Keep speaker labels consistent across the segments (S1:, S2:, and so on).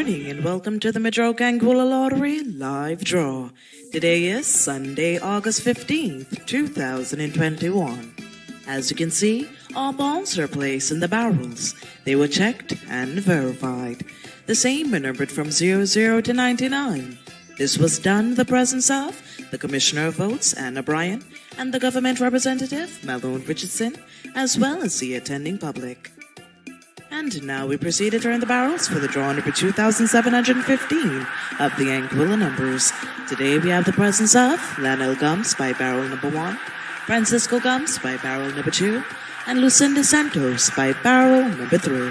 S1: morning and welcome to the Madroga Anguilla Lottery live draw. Today is Sunday, August 15th, 2021. As you can see, all balls are placed in the barrels. They were checked and verified. The same were numbered from 00 to 99. This was done in the presence of the Commissioner of Votes, Anna Bryan, and the government representative, Malone Richardson, as well as the attending public. And now we proceed to turn the barrels for the draw number 2715 of the Anguilla numbers. Today we have the presence of Lionel Gums by barrel number 1, Francisco Gums by barrel number 2, and Lucinda Santos by barrel number 3.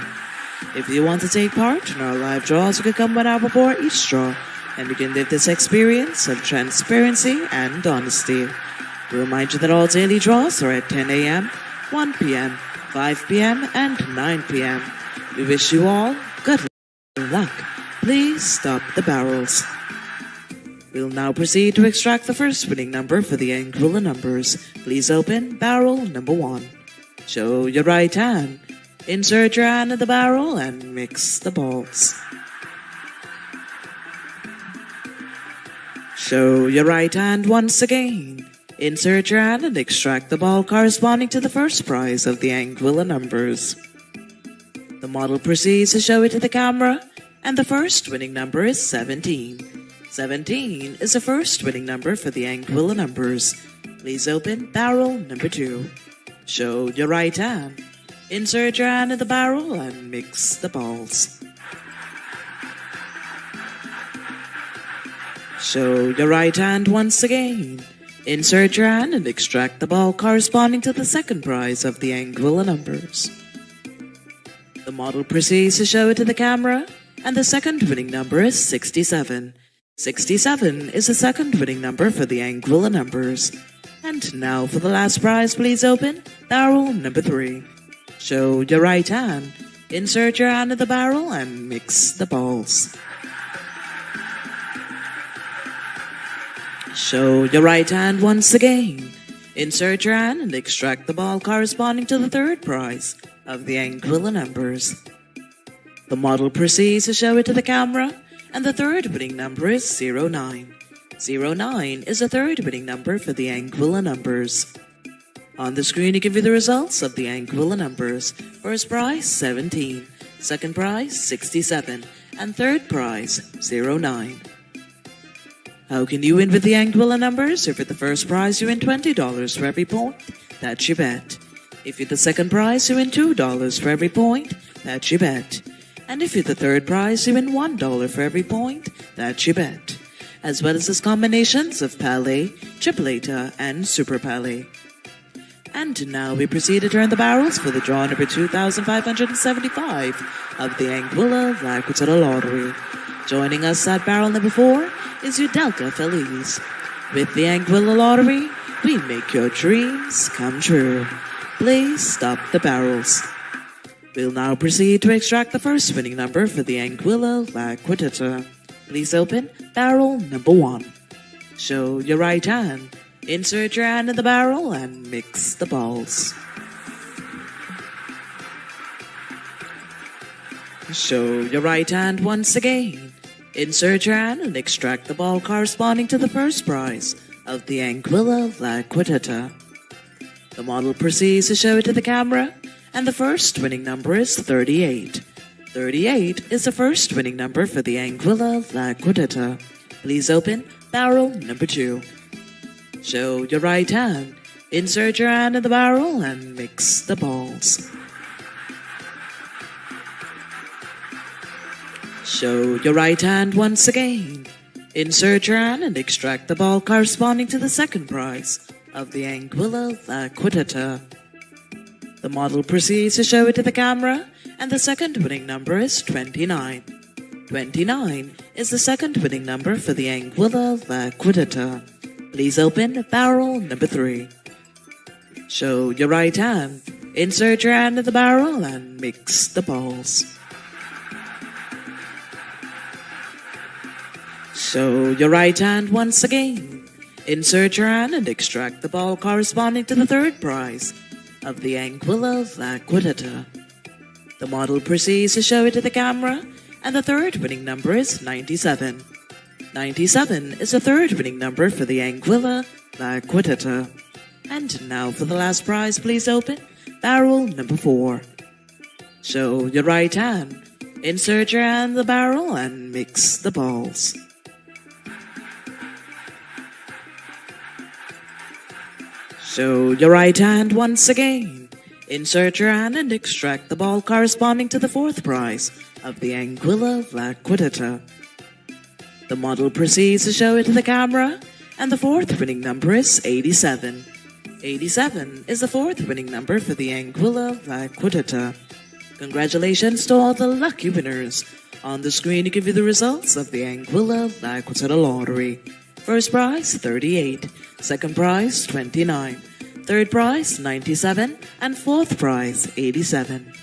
S1: If you want to take part in our live draws, you can come one hour before each draw, and you can live this experience of transparency and honesty. We remind you that all daily draws are at 10 a.m., 1 p.m., 5 p.m. and 9 p.m. We wish you all good luck. Please stop the barrels. We'll now proceed to extract the first winning number for the Anguilla numbers. Please open barrel number one. Show your right hand. Insert your hand in the barrel and mix the balls. Show your right hand once again. Insert your hand and extract the ball corresponding to the first prize of the Anguilla numbers. The model proceeds to show it to the camera, and the first winning number is 17. 17 is the first winning number for the Anguilla numbers. Please open barrel number 2. Show your right hand. Insert your hand in the barrel and mix the balls. Show your right hand once again. Insert your hand and extract the ball corresponding to the second prize of the Anguilla numbers. The model proceeds to show it to the camera, and the second winning number is 67. 67 is the second winning number for the Anguilla numbers. And now for the last prize, please open barrel number 3. Show your right hand. Insert your hand in the barrel and mix the balls. Show your right hand once again. Insert your hand and extract the ball corresponding to the third prize of the Anguilla numbers. The model proceeds to show it to the camera, and the third winning number is 09. 09 is the third winning number for the Anguilla numbers. On the screen, you can view the results of the Anguilla numbers. First prize, 17. Second prize, 67. And third prize, 09. How can you win with the Anguilla numbers? If you're the first prize, you win $20 for every point. That's your bet. If you're the second prize, you win $2 for every point. That's your bet. And if you're the third prize, you win $1 for every point. That's your bet. As well as its combinations of Palé, Tripleta, and Super Palé. And now we proceed to turn the barrels for the draw number 2575 of the Anguilla La Lottery. Joining us at barrel number 4 is Udelka Feliz. With the Anguilla Lottery, we make your dreams come true. Please stop the barrels. We'll now proceed to extract the first winning number for the Anguilla La. Please open barrel number 1. Show your right hand. Insert your hand in the barrel and mix the balls. Show your right hand once again. Insert your hand and extract the ball corresponding to the first prize of the Anguilla La. The model proceeds to show it to the camera, and the first winning number is 38. 38 is the first winning number for the Anguilla La Quintetta. Please open barrel number 2. Show your right hand. Insert your hand in the barrel and mix the balls. Show your right hand once again. Insert your hand and extract the ball corresponding to the second prize of the Anguilla uh, La Quintetta. The model proceeds to show it to the camera, and the second winning number is 29. 29 is the second winning number for the Anguilla uh, La Quintetta. Please open barrel number 3. Show your right hand. Insert your hand in the barrel and mix the balls. Show your right hand once again. Insert your hand and extract the ball corresponding to the third prize of the Anguilla La The model proceeds to show it to the camera, and the third winning number is 97. 97 is the third winning number for the Anguilla Laquitita. And now for the last prize, please open barrel number 4. Show your right hand, insert your hand in the barrel, and mix the balls. Show your right hand once again. Insert your hand and extract the ball corresponding to the fourth prize of the Anguilla Laquitita. The model proceeds to show it to the camera, and the fourth winning number is 87. 87 is the fourth winning number for the Anguilla Laquitita. Congratulations to all the lucky winners. On the screen to give you the results of the Anguilla Laquitita Lottery. First prize 38, second prize 29, third prize 97, and fourth prize 87.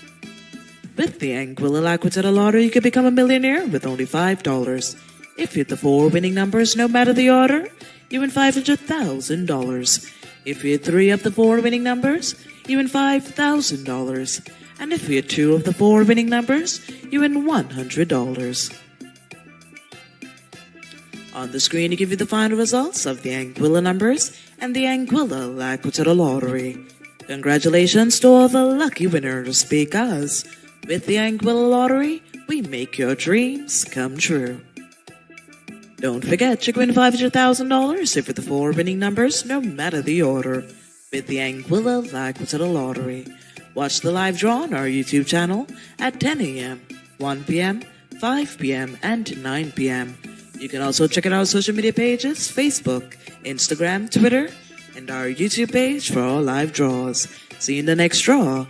S1: With the Anguilla Laquitita Lottery, you can become a millionaire with only $5. If you hit the four winning numbers, no matter the order, you win $500,000. If you hit three of the four winning numbers, you win $5,000. And if you hit two of the four winning numbers, you win $100. On the screen, to give you the final results of the Anguilla numbers and the Anguilla Laquitita Lottery. Congratulations to all the lucky winners because with the Anguilla Lottery, we make your dreams come true. Don't forget, to win $500,000 if with the four winning numbers, no matter the order, with the Anguilla Laquitita Lottery. Watch the live draw on our YouTube channel at 10 a.m., 1 p.m., 5 p.m., and 9 p.m. You can also check out our social media pages Facebook, Instagram, Twitter, and our YouTube page for all live draws. See you in the next draw.